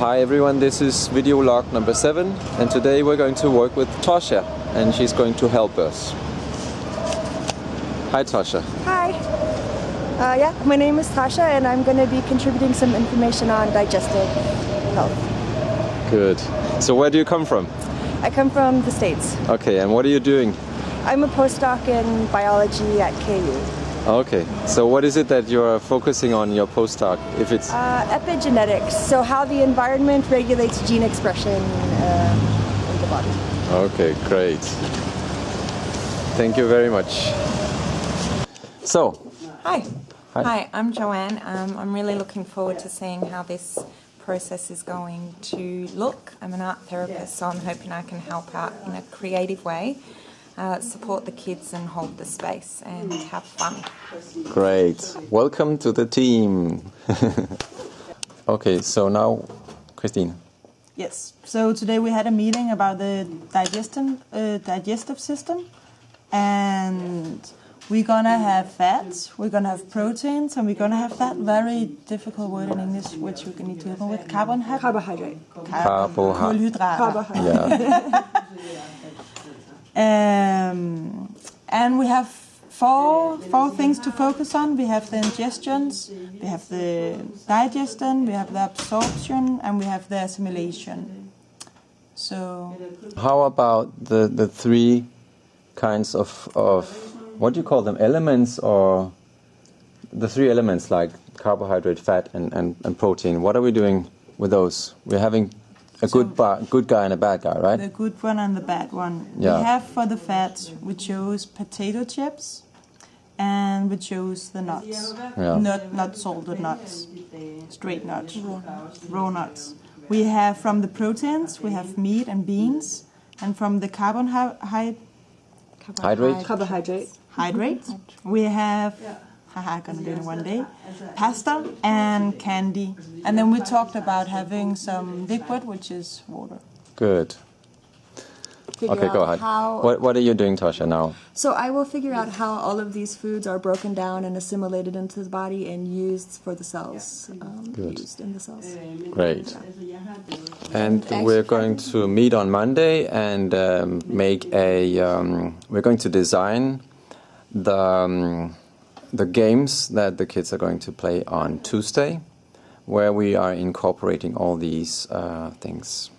Hi everyone, this is video log number 7 and today we're going to work with Tosha and she's going to help us. Hi Tosha. Hi. Uh, yeah, my name is Tasha and I'm going to be contributing some information on digestive health. Good. So where do you come from? I come from the States. Okay, and what are you doing? I'm a postdoc in biology at KU. Okay, so what is it that you're focusing on in your postdoc? If it's Uh, epigenetics, so how the environment regulates gene expression uh, in the body. Okay, great. Thank you very much. So, Hi. Hi. Hi, I'm Joanne. Um, I'm really looking forward to seeing how this process is going to look. I'm an art therapist, so I'm hoping I can help out in a creative way, uh, support the kids and hold the space and have fun. great. Welcome to the team. okay, so now, Christine. Yes. So today we had a meeting about the digestion, uh, digestive system, and we're gonna have fats, we're gonna have proteins, and we're gonna have that very difficult word in English, which we can need to help me with, carbon Carbohydrate. Carbohydrate. Kulhydrater. Carbohydrate. Yeah. And we have four four things to focus on. We have the ingestions, we have the digestion, we have the absorption, and we have the assimilation. So How about the, the three kinds of, of, what do you call them, elements or the three elements like carbohydrate, fat, and, and, and protein? What are we doing with those? We're having a good, ba- good guy and a bad guy, right? the good one and the bad one. Yeah. We have for the fats, we chose potato chips, and we chose the nuts. Yeah. Not not salted nuts, straight nuts, raw nuts. We have from the proteins, we have meat and beans, and from the carbohydrate, Hydrate? Carbohydrate. hydrate, we have. Haha, gonna do it in one day. Pasta and candy, and then we talked about having some liquid, which is water. Good. Figure Okay, go ahead. How, What, what are you doing, Tasha, now? So I will figure out how all of these foods are broken down and assimilated into the body and used for the cells. Um, Good. Used in the cells. Great. And we're going to meet on Monday and um, make a. Um, we're going to design the um, the games that the kids are going to play on Tuesday, where we are incorporating all these uh, things.